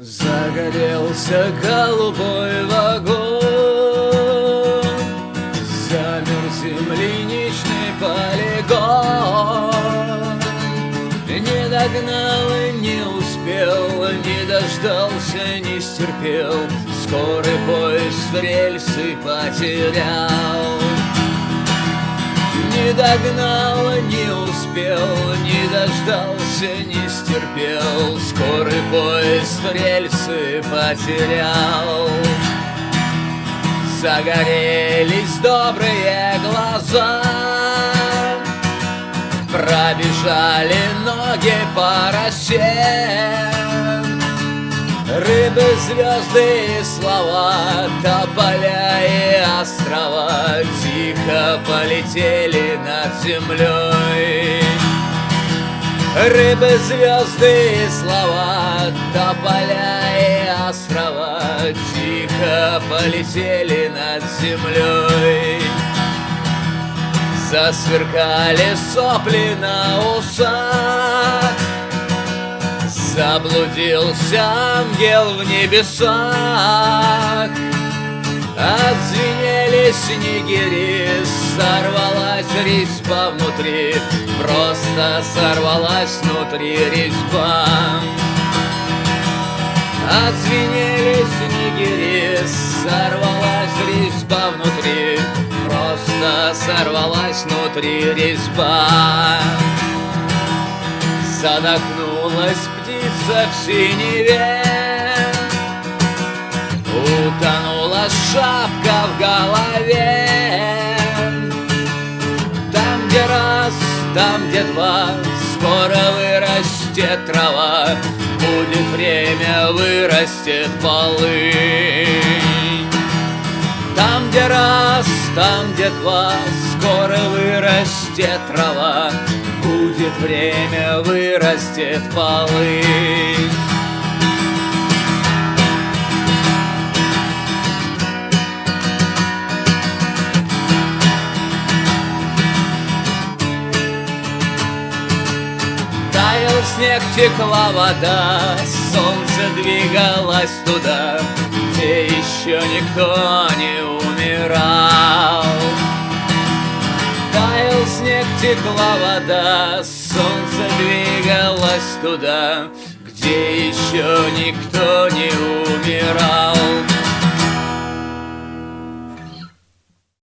Загорелся голубой вагон. Замер земляничный полигон. Не догнал и не успел Не дождался, не стерпел. Скорый поезд рельсы потерял. Не догнал, не успел Не дождался, не стерпел. Скорый поезд рельсы потерял. Загорелись добрые глаза. Пробежали ноги по росе. Рыбы, звезды и слова Тополя и острова Тихо полетели над землей Рыбы, звезды и слова Тополя и острова Тихо полетели над землей. Засверкали сопли на усах. Заблудился ангел в небесах Отзвенели снегири Сорвалась резьба внутри. Просто сорвалась внутри резьба. Отзвенели снегири Сорвалась резьба внутри. Просто сорвалась внутри резьба. Задохнулась птица в синеве шапка в голове. Там, где раз, там, где два Скоро вырастет трава. Будет время, вырастет полынь. Там, где раз, там, где два Скоро вырастет трава. Будет время, вырастет полынь снег, текла вода, солнце двигалось туда, где еще никто не умирал. Таял снег, текла вода, солнце двигалось туда, где еще никто не умирал.